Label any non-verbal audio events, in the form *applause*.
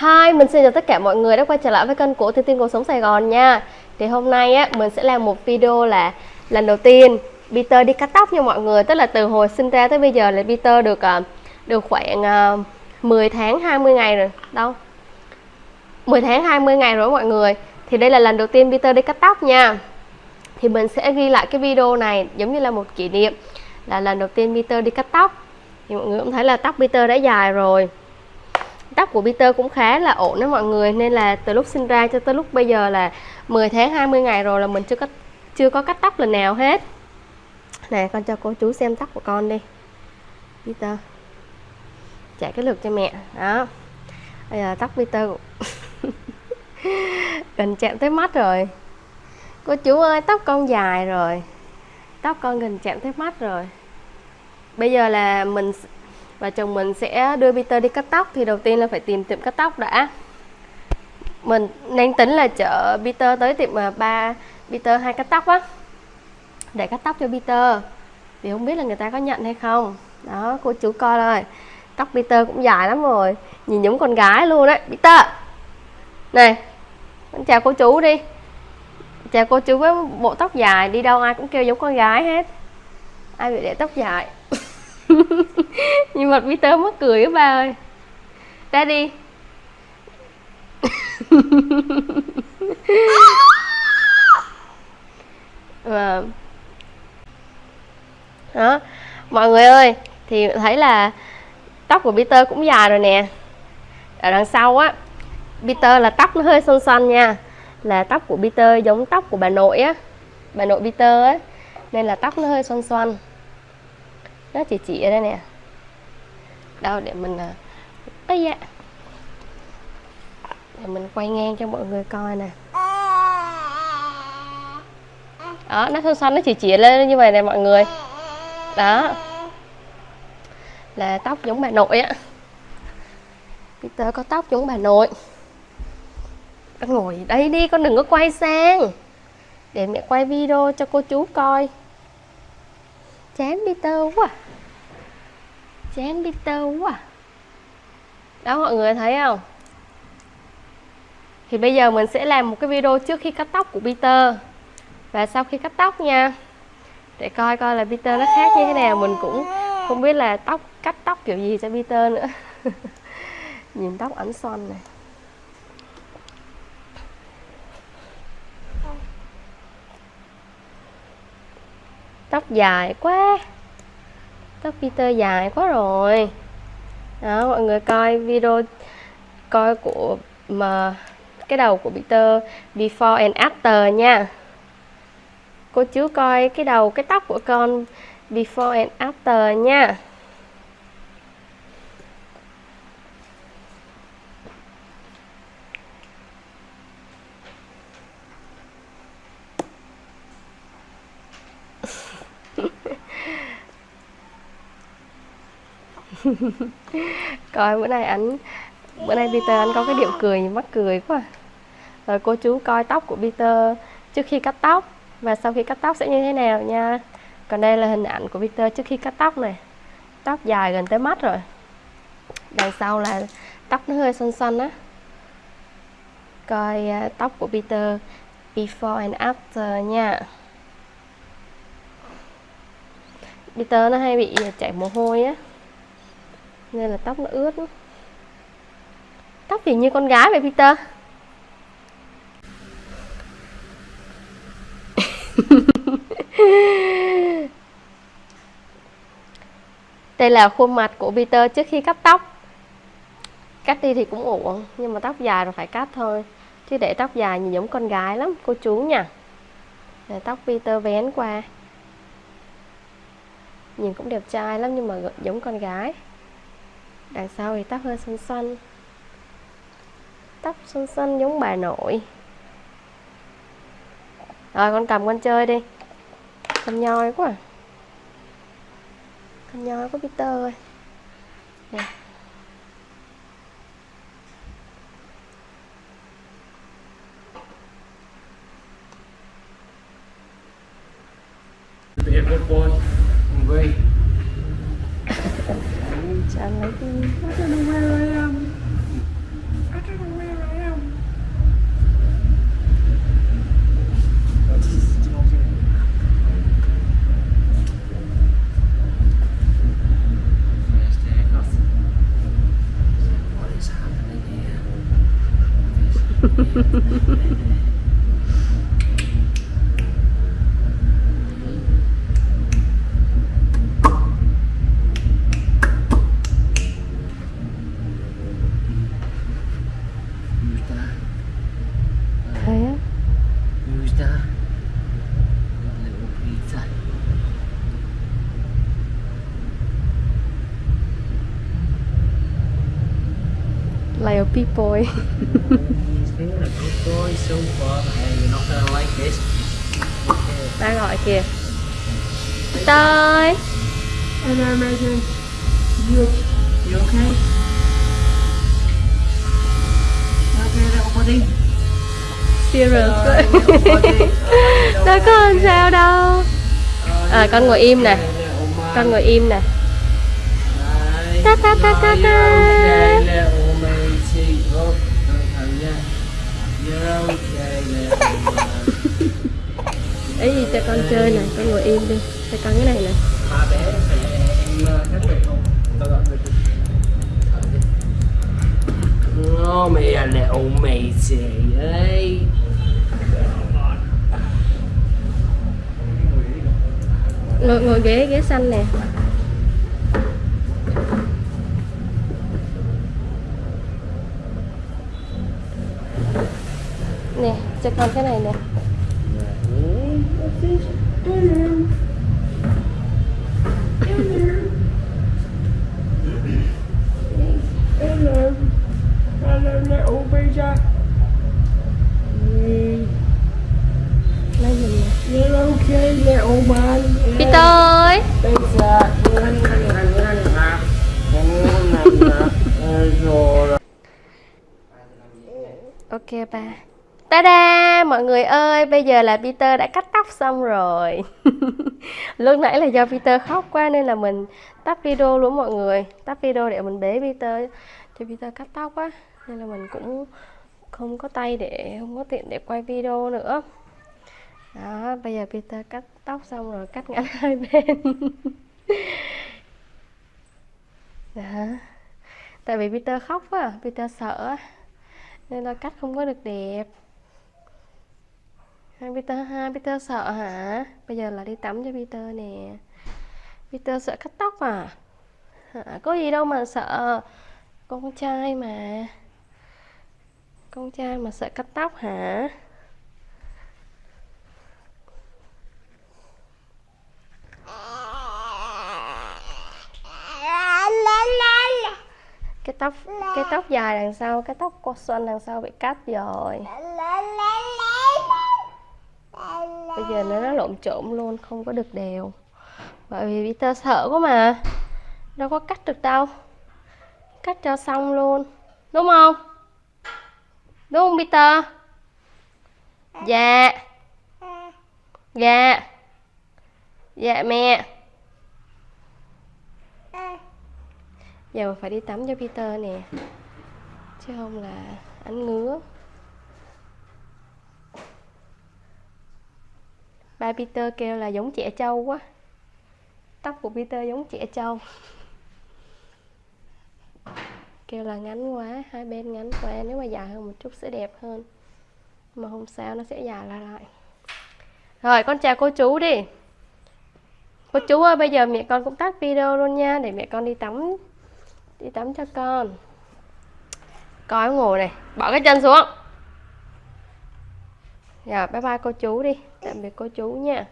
Hi, mình xin chào tất cả mọi người đã quay trở lại với kênh của Thiên Tiên Cuộc Sống Sài Gòn nha. Thì hôm nay á, mình sẽ làm một video là lần đầu tiên Peter đi cắt tóc nha mọi người. Tức là từ hồi sinh ra tới bây giờ là Peter được ờ, được khoảng ờ, 10 tháng 20 ngày rồi. Đâu? 10 tháng 20 ngày rồi mọi người. Thì đây là lần đầu tiên Peter đi cắt tóc nha. Thì mình sẽ ghi lại cái video này giống như là một kỷ niệm Là lần đầu tiên Peter đi cắt tóc. Thì mọi người cũng thấy là tóc Peter đã dài rồi tóc của Peter cũng khá là ổn đó mọi người. Nên là từ lúc sinh ra cho tới lúc bây giờ là 10 tháng 20 ngày rồi là mình chưa có chưa có cắt tóc lần nào hết. Nè, con cho cô chú xem tóc của con đi. Peter, trả cái lượt cho mẹ. Đó. Bây giờ tóc Peter *laughs* gần chạm tới mắt rồi. Cô chú ơi, tóc con dài rồi. Tóc con gần chạm tới mắt rồi. Bây giờ là mình và chồng mình sẽ đưa Peter đi cắt tóc, thì đầu tiên là phải tìm tiệm cắt tóc đã. Mình đang tính là chở Peter tới tiệm mà ba Peter hai cắt tóc á, để cắt tóc cho Peter. Thì không biết là người ta có nhận hay không. Đó cô chú coi rồi. Tóc Peter cũng dài lắm rồi. Nhìn giống con gái luôn đấy, Peter. Này chào cô chú đi. Chào cô chú với bộ tóc dài, đi đâu ai cũng kêu giống con gái hết. Ai bị để tóc dài? *laughs* nhưng mà Peter mất cười các ba ơi. Ra đi và đó mọi người ơi, thì thấy là tóc của Peter cũng dài rồi nè. Ở đằng sau á, Peter là tóc nó hơi xoăn xoăn nha. Là tóc của Peter giống tóc của bà nội á. Bà nội Peter á, nên là tóc nó hơi xoăn xoăn nó chỉ chỉ ở đây nè. Đâu, để mình à, ấy dạ để mình quay ngang cho mọi người coi nè. Đó, nó xoăn xoăn nó chỉ chỉ lên như vậy nè mọi người. Đó. Là tóc giống bà nội á. Peter có tóc giống bà nội. Con ngồi đây đi, con đừng có quay sang. Để mẹ quay video cho cô chú coi chán Peter quá. Chán Peter quá. Đó, mọi người thấy không? Thì bây giờ mình sẽ làm một cái video trước khi cắt tóc của Peter. Và sau khi cắt tóc nha, để coi coi là Peter nó khác như thế nào. Mình cũng không biết là tóc, cắt tóc kiểu gì cho Peter nữa. *laughs* Nhìn tóc ảnh xoăn này. Tóc dài quá. Tóc Peter dài quá rồi. Đó, mọi người coi video, coi của, mà cái đầu của Peter before and after nha. Cô chú coi cái đầu, cái tóc của con before and after nha. *laughs* coi bữa nay anh bữa nay Peter anh có cái điệu cười mắc cười quá. Rồi cô chú coi tóc của Peter trước khi cắt tóc và sau khi cắt tóc sẽ như thế nào nha. Còn đây là hình ảnh của Peter trước khi cắt tóc này. Tóc dài gần tới mắt rồi. Đằng sau là tóc nó hơi xanh xanh á. Coi uh, tóc của Peter before and after nha. Peter nó hay bị chảy mồ hôi á nên là tóc nó ướt tóc thì như con gái vậy, Peter. *laughs* Đây là khuôn mặt của Peter trước khi cắt tóc. Cắt đi thì cũng ổn nhưng mà tóc dài rồi phải cắt thôi. Chứ để tóc dài nhìn giống con gái lắm, cô chú nha để tóc Peter vén qua. Nhìn cũng đẹp trai lắm nhưng mà giống con gái đằng sau thì tóc hơi xanh xanh tóc xanh xanh giống bà nội. Rồi, con cầm con chơi đi. Con nhoi quá. À. con nhoi của Peter ơi. Nè. I don't know where I am. I don't know where I am. First day off. What is happening here? *laughs* Who's that? Little Peter. Like a people He's been a good boy so far. Hey, you're not gonna like this. Okay. Ba gọi kìa Tới Hello, Megan. You, you okay? You okay, little buddy? Serious. *laughs* Oh, Đâu có làm sao đâu oh, À, con ngồi im nè. man? Con ngồi im nè. Ta ta ta ta ta. Oh, oh, man. Ý gì cho con chơi nè Con ngồi im đi Cho con cái này nè Ba bé phải em ờ, hết Ngồi, ngồi ghế ghế xanh nè Nè cho con cái này nè Hello. Hello, little Peter. Ok ba. Ta-da! Mọi người ơi, bây giờ là Peter đã cắt tóc xong rồi. *laughs* Lúc nãy là do Peter khóc quá nên là mình tắt video luôn mọi người. Tắt video để mình bế Peter. Cho Peter cắt tóc á Nên là mình cũng không có tay để, không có tiện để quay video nữa. Đó, bây giờ Peter cắt tóc xong rồi, cắt ngắn *laughs* hai bên. Đó. Tại vì Peter khóc quá, Peter sợ á nên là cắt không có được đẹp. Hai Peter ha Peter sợ hả? Bây giờ là đi tắm cho Peter nè. Peter sợ cắt tóc à? Hả? có gì đâu mà sợ con trai mà. Con trai mà sợ cắt tóc hả? Cái tóc cái tóc dài đằng sau, cái tóc cô xuân đằng sau bị cắt rồi. Bây giờ nó lộn trộn luôn, không có được đều. Bởi vì Peter sợ quá mà. Đâu có cắt được đâu. Cắt cho xong luôn. Đúng không? Đúng không, Peter? Dạ. Dạ. Dạ mẹ. Dạ, giờ mà phải đi tắm cho Peter nè. Chứ không là anh ngứa. Ba Peter kêu là giống trẻ trâu quá. Tóc của Peter giống trẻ trâu. Kêu là ngắn quá, hai bên ngắn quá. Nếu mà dài hơn một chút sẽ đẹp hơn. Mà không sao nó sẽ dài lại lại. Rồi, con chào cô chú đi. Cô chú ơi, bây giờ mẹ con cũng tắt video luôn nha, để mẹ con đi tắm đi tắm cho con. Coi ngồi này, bỏ cái chân xuống. Rồi bye bye cô chú đi. Tạm biệt cô chú nha.